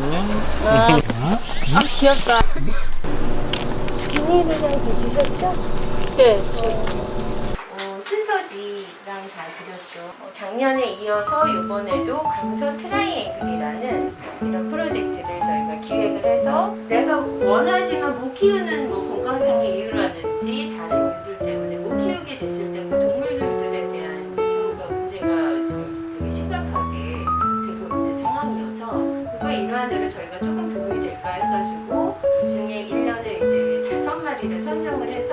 안녕. 아 귀엽다. 비닐이랑 드시셨죠? 네. 어, 순서지랑 다 드렸죠. 어, 작년에 이어서 이번에도 강서 트라이앵글이라는 이런 프로젝트를 저희가 기획을 해서 내가 원하지만 못 키우는 뭐 건강상의 이유라든지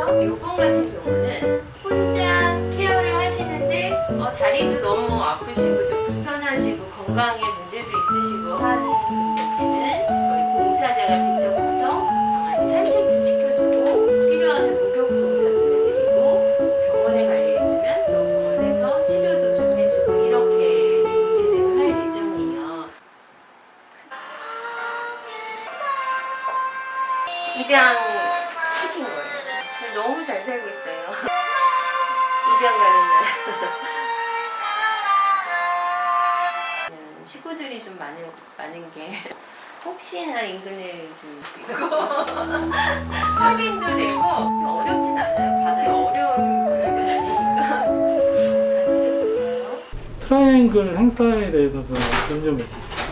선정을 해서 요번 같은 경우는 혼자 케어를 하시는데 어, 다리도 너무 아프시고 좀 불편하시고 건강에 문제도 있으시고 하는 분들께는 저희 봉사자가 직접 가서 강아지 산책 좀 시켜주고 필요하면 목욕 봉사도 해드리고 병원에 있으면 또 병원에서 치료도 좀 해주고 이렇게 지금 진행을 할 예정이에요. 입양 시킨 너무 잘 살고 있어요. 입양 가는 날. 음, 식구들이 좀 많은, 많은 게 혹시나 인근에 좀 있고 확인도 되고 좀 어렵진 않아요. 다들 어려운 아니니까? 트라이앵글 행사에 대해서 좀 해주세요.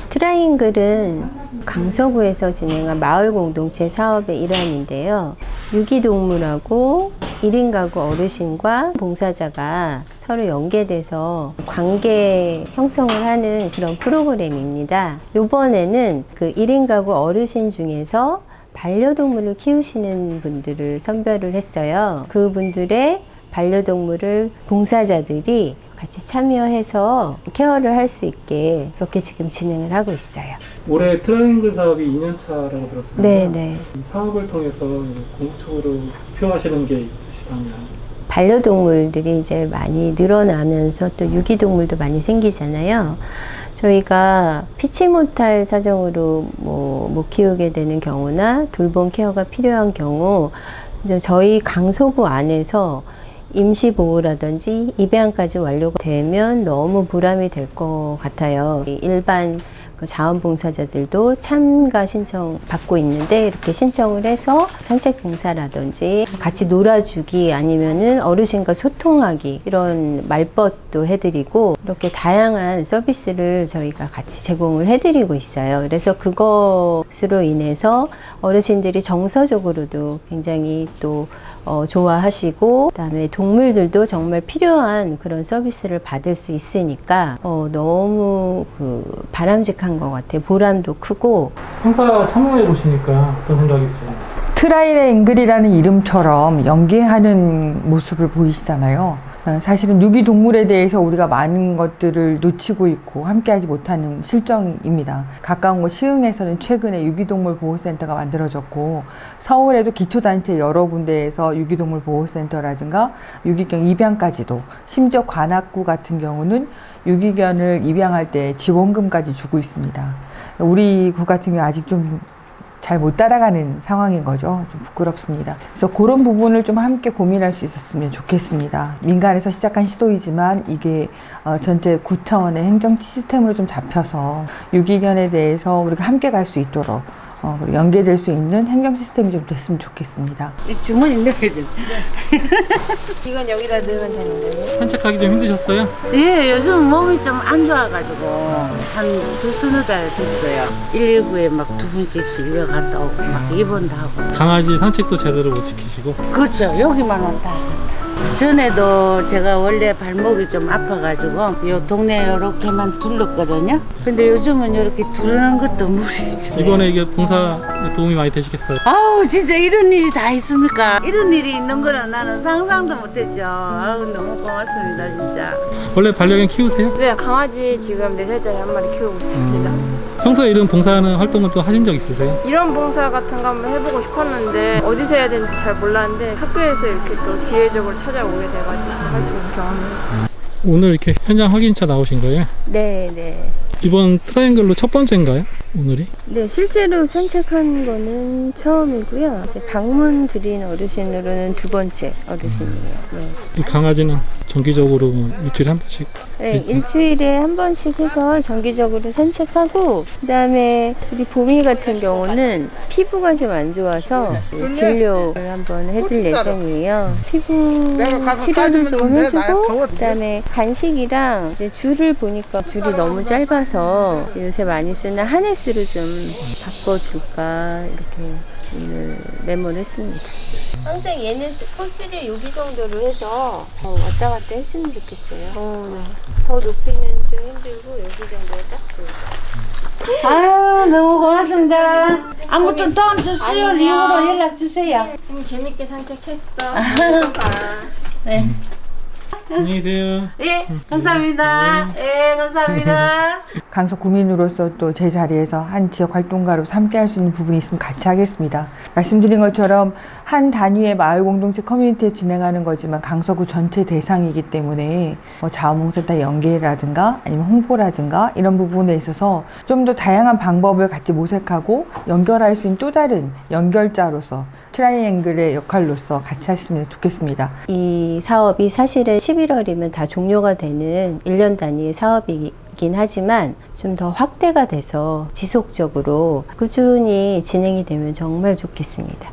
트라이앵글은 강서구에서 진행한 마을 공동체 사업의 일환인데요. 유기동물하고 1인 가구 어르신과 봉사자가 서로 연계돼서 관계 형성을 하는 그런 프로그램입니다. 이번에는 그 1인 가구 어르신 중에서 반려동물을 키우시는 분들을 선별을 했어요. 그분들의 반려동물을 봉사자들이 같이 참여해서 care를 할 수 있게 그렇게 지금 진행을 하고 있어요. 올해 트라이앵글 사업이 2년 차라고 들었습니다. 네, 네. 이 사업을 통해서 궁극적으로 목표하시는 게 있으시다면 반려동물들이 이제 많이 늘어나면서 또 유기동물도 많이 생기잖아요. 저희가 피치 못할 사정으로 뭐 못 키우게 되는 경우나 돌봄 케어가 필요한 경우 이제 저희 강서구 안에서 임시보호라든지 입양까지 완료되면 너무 보람이 될 것 같아요. 일반 그 자원봉사자들도 참가 신청 받고 있는데 이렇게 신청을 해서 산책 봉사라든지 같이 놀아주기 아니면은 어르신과 소통하기 이런 말벗도 해드리고 이렇게 다양한 서비스를 저희가 같이 제공을 해드리고 있어요. 그래서 그것으로 인해서 어르신들이 정서적으로도 굉장히 또 어, 좋아하시고 그다음에 동물들도 정말 필요한 그런 서비스를 받을 수 있으니까 어, 너무 그 바람직한 것 같아요. 보람도 크고 행사 참여해 보시니까 어떤 생각이 드세요? 트라이의 앵글이라는 이름처럼 연계하는 모습을 보이시잖아요. 어, 사실은 유기동물에 대해서 우리가 많은 것들을 놓치고 있고 함께하지 못하는 실정입니다. 가까운 곳 시흥에서는 최근에 유기동물 보호센터가 만들어졌고 서울에도 기초단체 여러 군데에서 유기동물 보호센터라든가 유기견 입양까지도 심지어 관악구 같은 경우는 유기견을 입양할 때 지원금까지 주고 있습니다. 우리 구 같은 경우 아직 좀 잘 못 따라가는 상황인 거죠. 좀 부끄럽습니다. 그래서 그런 부분을 좀 함께 고민할 수 있었으면 좋겠습니다. 민간에서 시작한 시도이지만 이게 어, 전체 구 차원의 행정 시스템으로 좀 잡혀서 유기견에 대해서 우리가 함께 갈 수 있도록 어, 연계될 수 있는 행정 시스템이 좀 됐으면 좋겠습니다. 이 주머니 넣어야 돼. 이건 여기다 넣으면 되는 거예요? 산책하기 좀 힘드셨어요? 예, 요즘 몸이 좀 안 좋아가지고 한 두 서너 달 됐어요. 119에 막 두 분씩 실려 갔다 오고 막 입원도 하고. 강아지 산책도 제대로 못 시키시고 그렇죠. 여기만 왔다 갔다. 전에도 제가 원래 발목이 좀 아파가지고 요 동네 이렇게만 둘렀거든요. 근데 요즘은 이렇게 두르는 것도 무리죠. 이번에 이게 봉사 도움이 많이 되시겠어요? 아우 진짜 이런 일이 다 있습니까? 이런 일이 있는 거는 나는 상상도 못했죠. 아우 너무 고맙습니다 진짜. 원래 반려견 키우세요? 네, 강아지 지금 4살짜리 한 마리 키우고 있습니다. 평소에 이런 봉사하는 활동은 또 하신 적 있으세요? 이런 봉사 같은 거 한번 해보고 싶었는데 어디서 해야 되는지 잘 몰랐는데 학교에서 이렇게 또 기회적으로 찾아오게 돼가지고 할 수 있는 경험을 했어요. 오늘 이렇게 현장 확인차 나오신 거예요? 네, 네. 이번 트라이앵글로 첫 번째인가요? 오늘이? 네, 실제로 산책한 거는 처음이고요. 이제 방문 드린 어르신으로는 두 번째 어르신이에요. 네. 이 강아지는 정기적으로 뭐 일주일에 한 번씩 네, 일주일에 한 번씩 해서 정기적으로 산책하고 그 다음에 우리 봄이 같은 경우는 피부가 좀 안 좋아서 진료를 한번 해줄 예정이에요. 피부 치료를 좀 해주고 그 다음에 간식이랑 이제 줄을 보니까 줄이 너무 짧아서 요새 많이 쓰는 harness를 좀 바꿔줄까 이렇게 오늘 메모를 했습니다. 항상 얘는 코스를 여기 정도로 해서 어, 왔다 갔다 했으면 좋겠어요. 어, 네. 더 높이는 좀 힘들고 여기 정도에 딱. 아유 너무 고맙습니다. 아무튼 다음 주 수요일 이후로 연락 주세요. 음, 재밌게 산책했어. 네. 안녕히 계세요. 예, 감사합니다. 예, 감사합니다. 강서 구민으로서 또 제 자리에서 한 지역 활동가로 함께 할 수 있는 부분이 있으면 같이 하겠습니다. 말씀드린 것처럼 한 단위의 마을 공동체 커뮤니티에 진행하는 거지만 강서구 전체 대상이기 때문에 뭐 자원봉사자 연계라든가 아니면 홍보라든가 이런 부분에 있어서 좀 더 다양한 방법을 같이 모색하고 연결할 수 있는 또 다른 연결자로서 트라이앵글의 역할로서 같이 했으면 좋겠습니다. 이 사업이 사실은 11월이면 다 종료가 되는 1년 단위의 사업이 긴 하지만 좀 더 확대가 돼서 지속적으로 꾸준히 진행이 되면 정말 좋겠습니다.